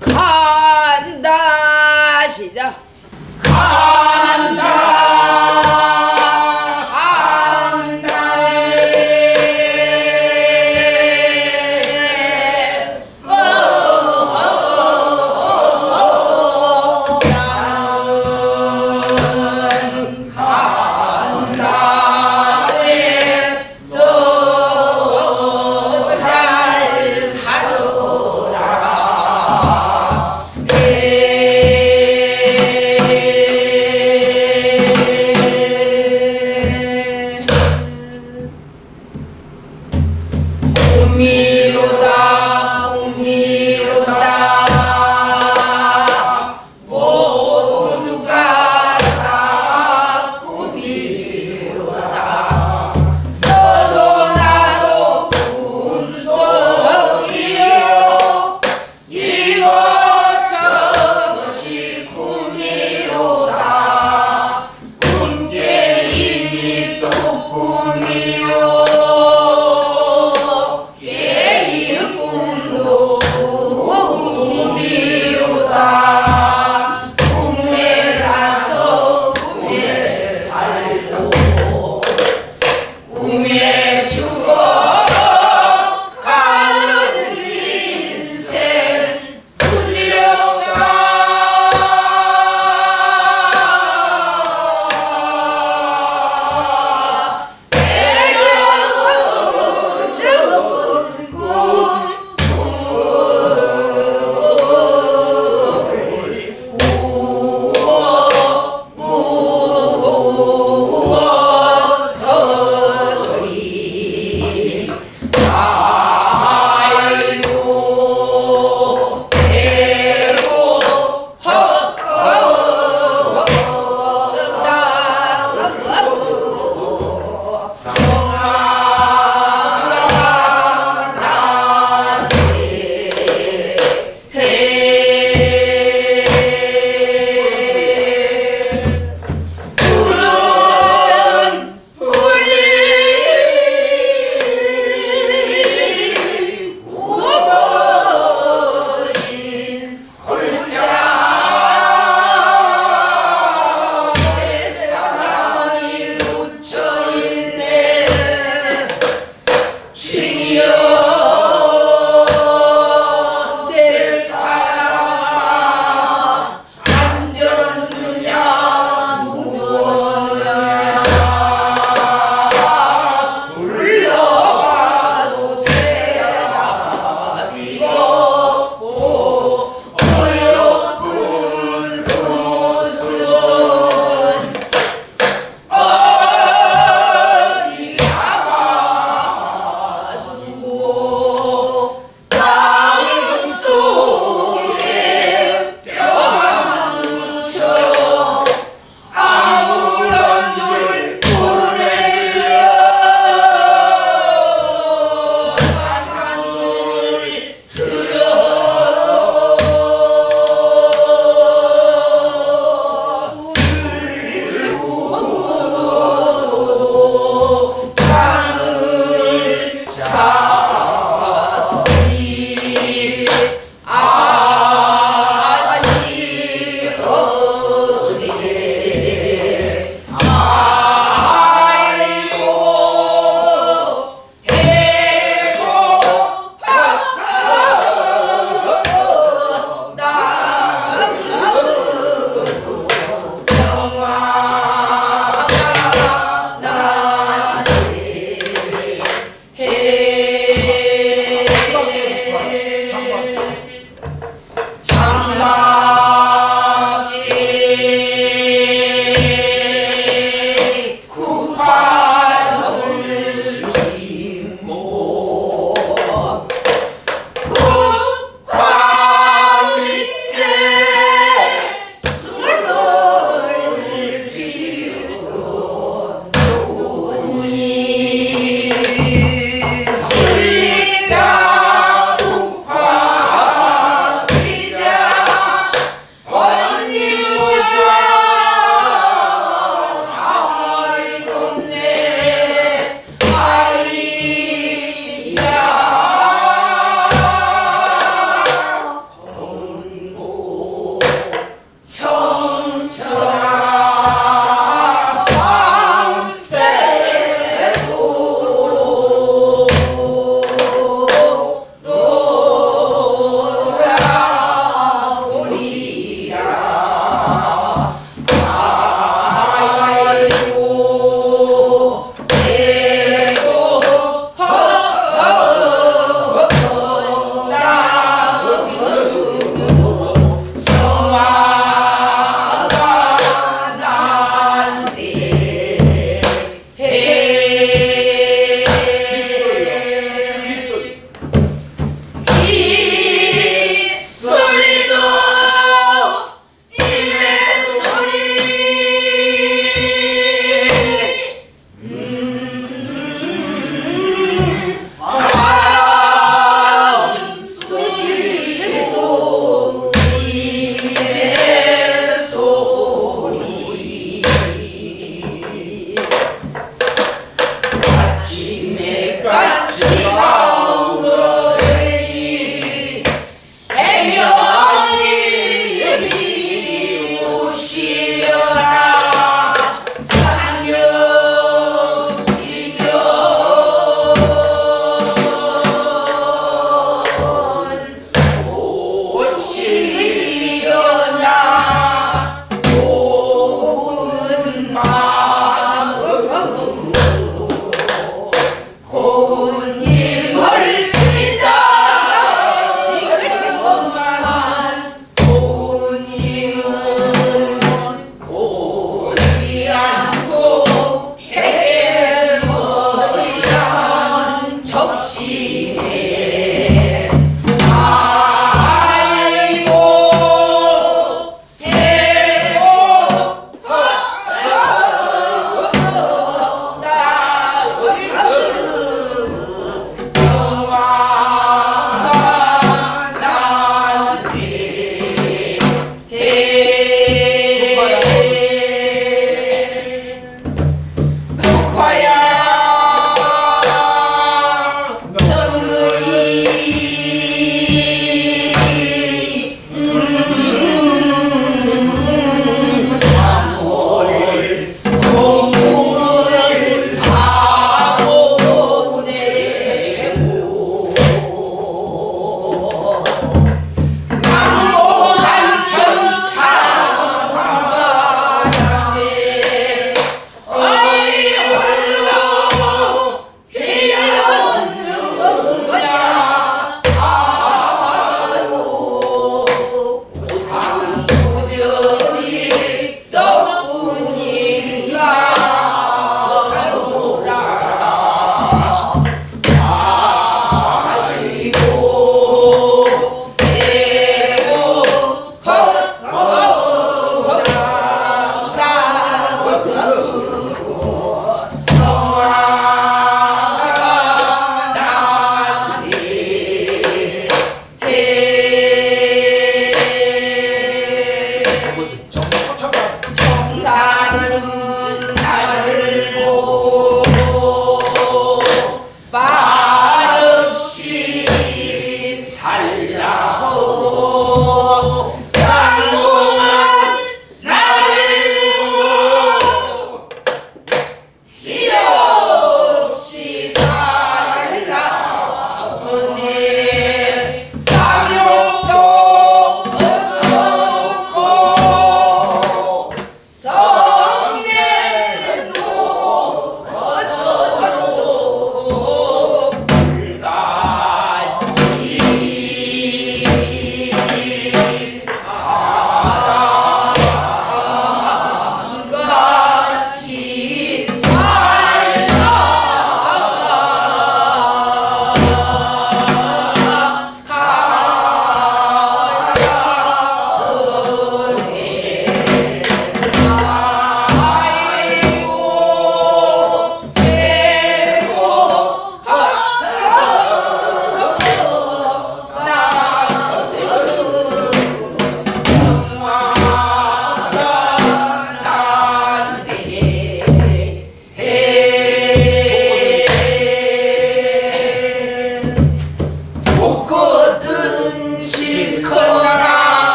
간다 시작 me.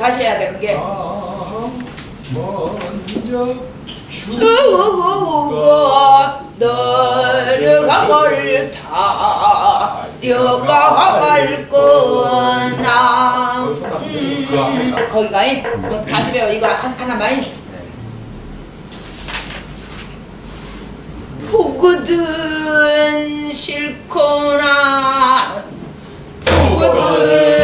다시 해야 돼 그게. 먼저 죽어 너를 가볼 타려가 말거나 거기가 뭐 다시 배워 이거 하나만 보거든 싫거나 보거든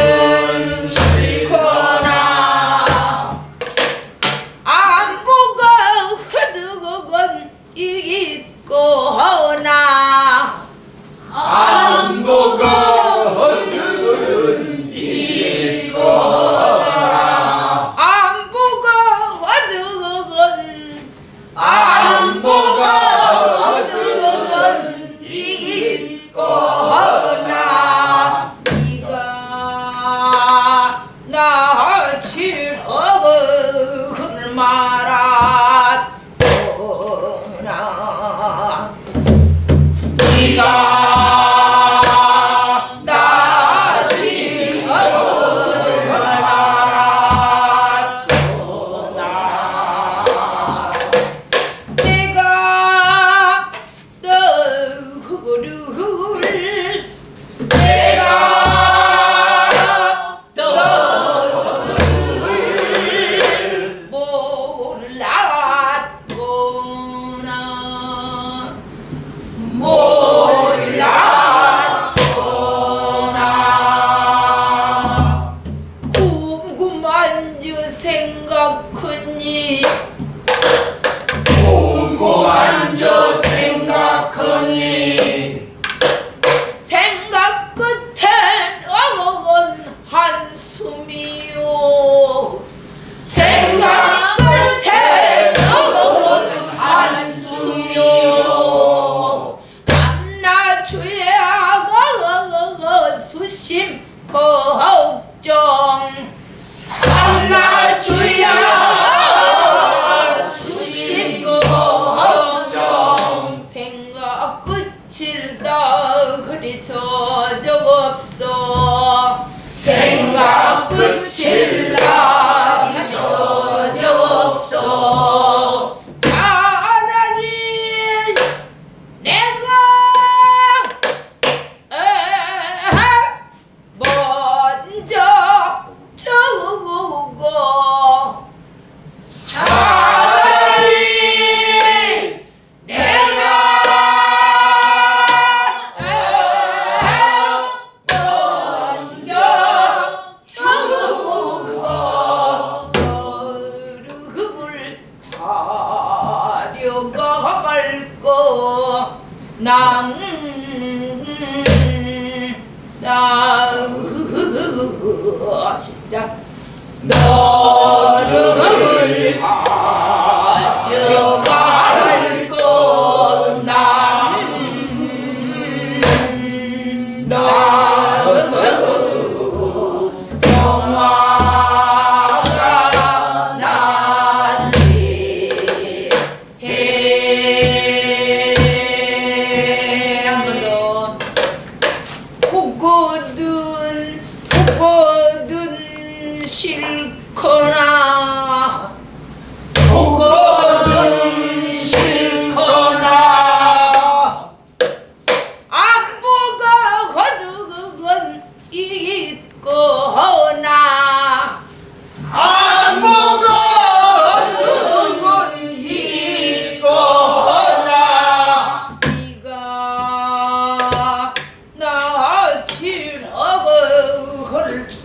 엄마 주여.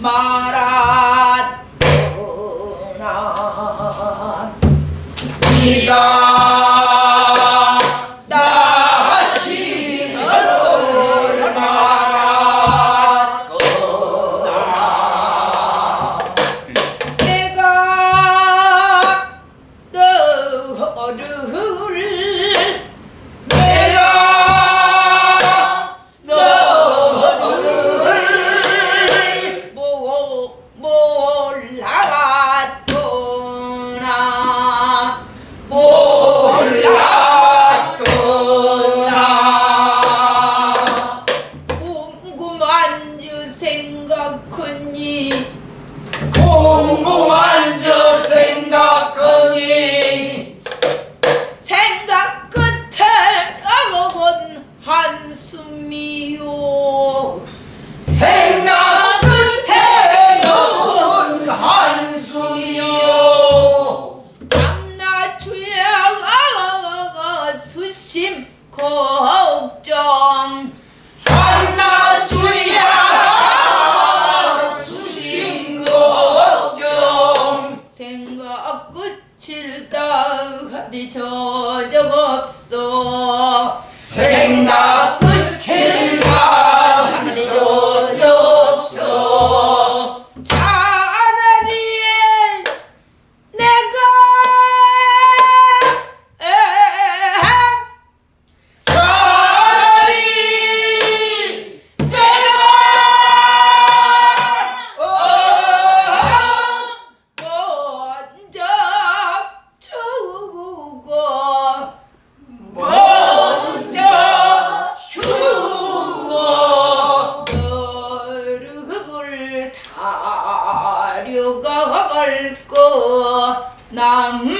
Mara. 따가리 저적 거